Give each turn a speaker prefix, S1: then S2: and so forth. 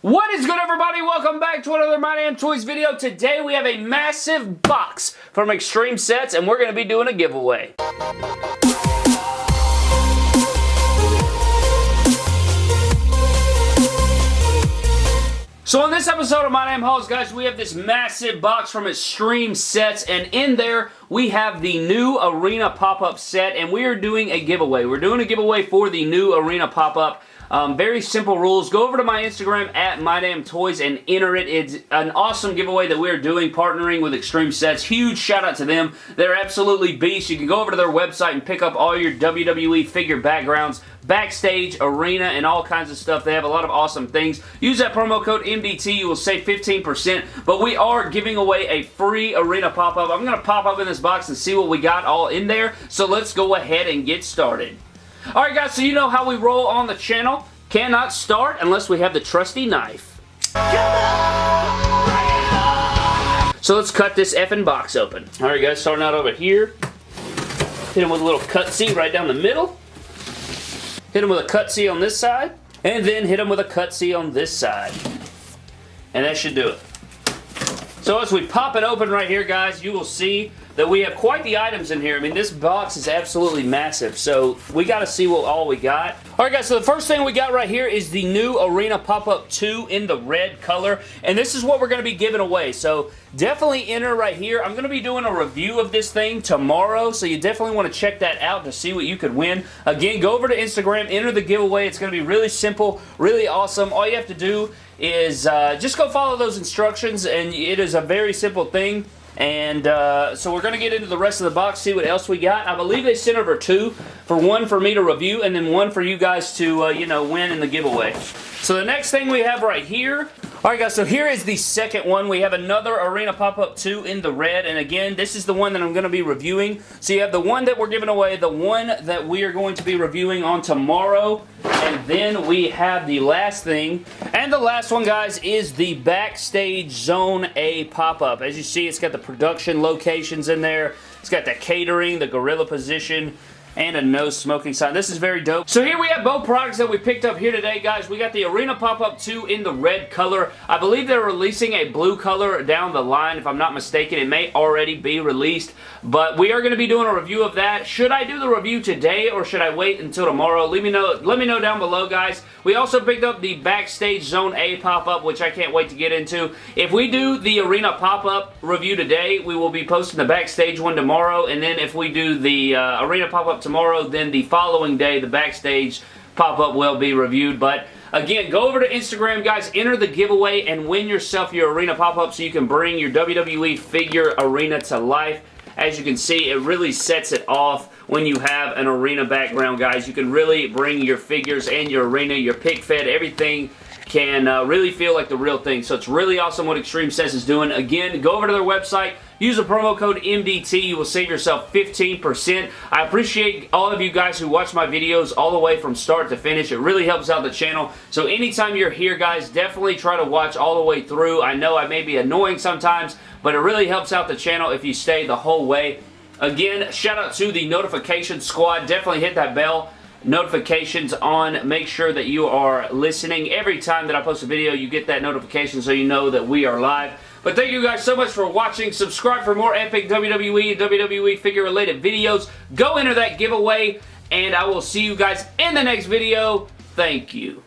S1: What is good everybody? Welcome back to another My Damn Toys video. Today we have a massive box from Extreme Sets and we're going to be doing a giveaway. So on this episode of My Damn Hauls, guys, we have this massive box from Extreme Sets, and in there, we have the new Arena pop-up set, and we are doing a giveaway. We're doing a giveaway for the new Arena pop-up um, very simple rules. Go over to my Instagram at MyDamnToys and enter it. It's an awesome giveaway that we're doing partnering with Extreme Sets. Huge shout out to them. They're absolutely beasts. You can go over to their website and pick up all your WWE figure backgrounds, backstage, arena, and all kinds of stuff. They have a lot of awesome things. Use that promo code MDT. You will save 15%. But we are giving away a free arena pop-up. I'm going to pop up in this box and see what we got all in there. So let's go ahead and get started. Alright guys, so you know how we roll on the channel. Cannot start unless we have the trusty knife. So let's cut this effing box open. Alright guys, starting out over here. Hit him with a little cutsy right down the middle. Hit him with a cutsy on this side. And then hit him with a cutsy on this side. And that should do it. So as we pop it open right here, guys, you will see that we have quite the items in here. I mean, this box is absolutely massive, so we got to see what all we got. All right, guys, so the first thing we got right here is the new Arena Pop-Up 2 in the red color, and this is what we're going to be giving away, so definitely enter right here. I'm going to be doing a review of this thing tomorrow, so you definitely want to check that out to see what you could win. Again, go over to Instagram, enter the giveaway. It's going to be really simple, really awesome. All you have to do is uh, just go follow those instructions and it is a very simple thing. And uh, so we're going to get into the rest of the box, see what else we got. I believe they sent over two, for one for me to review and then one for you guys to, uh, you know, win in the giveaway. So the next thing we have right here Alright guys, so here is the second one. We have another Arena Pop-Up 2 in the red, and again, this is the one that I'm going to be reviewing. So you have the one that we're giving away, the one that we are going to be reviewing on tomorrow, and then we have the last thing. And the last one, guys, is the Backstage Zone A pop-up. As you see, it's got the production locations in there. It's got the catering, the gorilla position, and a no smoking sign. This is very dope. So here we have both products that we picked up here today, guys. We got the Arena Pop-Up 2 in the red color. I believe they're releasing a blue color down the line, if I'm not mistaken. It may already be released, but we are going to be doing a review of that. Should I do the review today, or should I wait until tomorrow? Let me know, let me know down below, guys. We also picked up the Backstage Zone A pop-up, which I can't wait to get into. If we do the Arena pop-up review today, we will be posting the Backstage one tomorrow, and then if we do the uh, Arena pop-up tomorrow, then the following day, the backstage pop-up will be reviewed. But again, go over to Instagram, guys. Enter the giveaway and win yourself your arena pop-up so you can bring your WWE figure arena to life. As you can see, it really sets it off when you have an arena background, guys. You can really bring your figures and your arena, your pick fed, everything can uh, really feel like the real thing. So it's really awesome what Extreme Sets is doing. Again, go over to their website, Use the promo code MDT. You will save yourself 15%. I appreciate all of you guys who watch my videos all the way from start to finish. It really helps out the channel. So anytime you're here, guys, definitely try to watch all the way through. I know I may be annoying sometimes, but it really helps out the channel if you stay the whole way. Again, shout out to the notification squad. Definitely hit that bell notifications on. Make sure that you are listening. Every time that I post a video, you get that notification so you know that we are live. But thank you guys so much for watching. Subscribe for more epic WWE and WWE figure related videos. Go enter that giveaway and I will see you guys in the next video. Thank you.